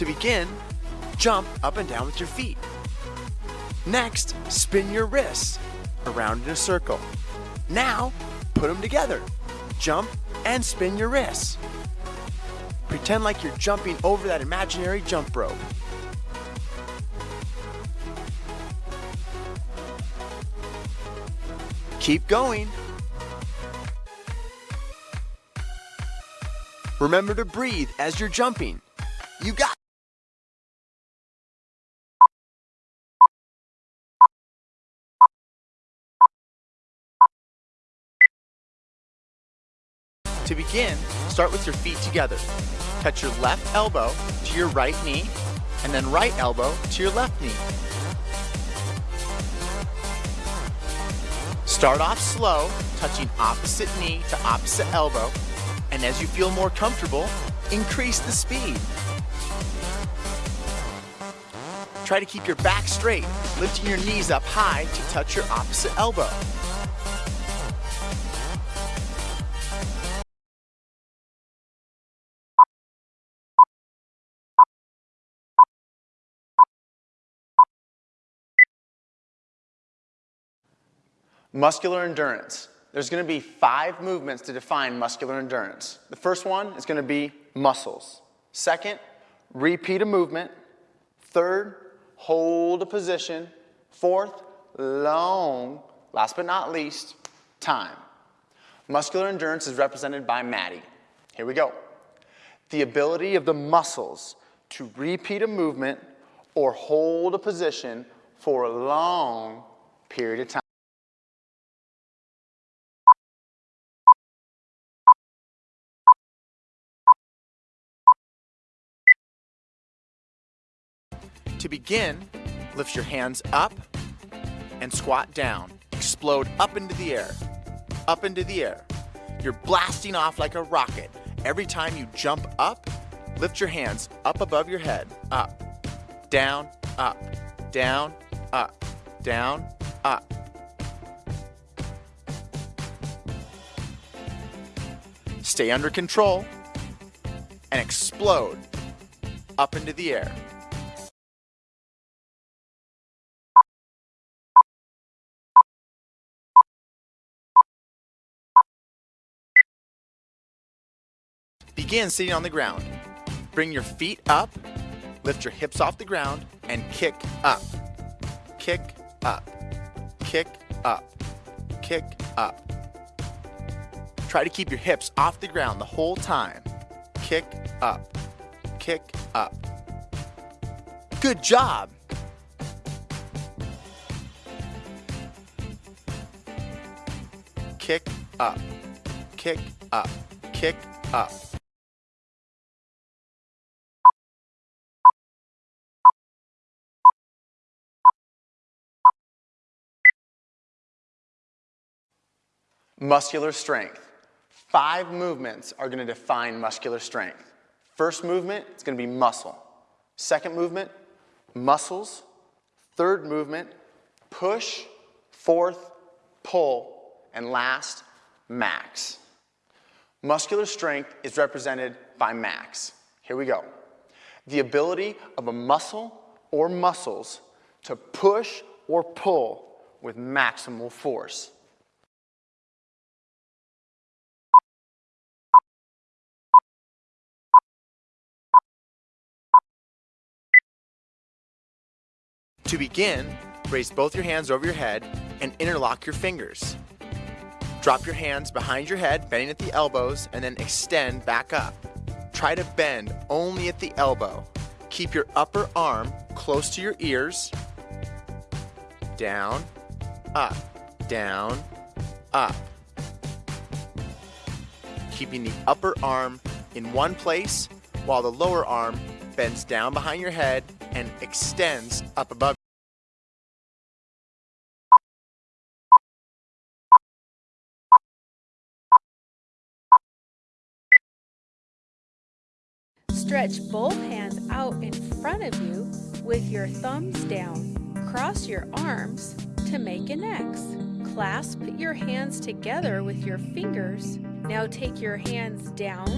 To begin, jump up and down with your feet. Next, spin your wrists around in a circle. Now, put them together. Jump and spin your wrists. Pretend like you're jumping over that imaginary jump rope. Keep going. Remember to breathe as you're jumping. You got To begin, start with your feet together. Touch your left elbow to your right knee, and then right elbow to your left knee. Start off slow, touching opposite knee to opposite elbow, and as you feel more comfortable, increase the speed. Try to keep your back straight, lifting your knees up high to touch your opposite elbow. Muscular endurance. There's going to be five movements to define muscular endurance. The first one is going to be muscles. Second, repeat a movement. Third, hold a position. Fourth, long. Last but not least, time. Muscular endurance is represented by Maddie. Here we go. The ability of the muscles to repeat a movement or hold a position for a long period of time. To begin, lift your hands up and squat down. Explode up into the air, up into the air. You're blasting off like a rocket. Every time you jump up, lift your hands up above your head, up, down, up, down, up, down, up. Stay under control and explode up into the air. Begin sitting on the ground. Bring your feet up, lift your hips off the ground, and kick up. Kick up. Kick up. Kick up. Try to keep your hips off the ground the whole time. Kick up. Kick up. Good job. Kick up. Kick up. Kick up. Muscular strength. Five movements are going to define muscular strength. First movement, it's going to be muscle. Second movement, muscles. Third movement, push. Fourth, pull. And last, max. Muscular strength is represented by max. Here we go. The ability of a muscle or muscles to push or pull with maximal force. To begin, raise both your hands over your head and interlock your fingers. Drop your hands behind your head, bending at the elbows, and then extend back up. Try to bend only at the elbow. Keep your upper arm close to your ears. Down, up, down, up. Keeping the upper arm in one place while the lower arm bends down behind your head and extends up above. Stretch both hands out in front of you with your thumbs down. Cross your arms to make an X. Clasp your hands together with your fingers. Now take your hands down,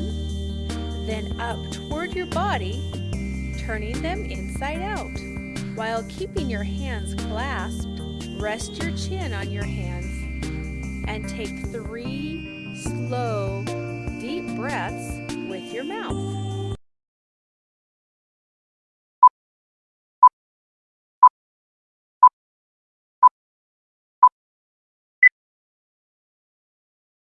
then up toward your body. turning them inside out. While keeping your hands clasped, rest your chin on your hands and take three slow, deep breaths with your mouth.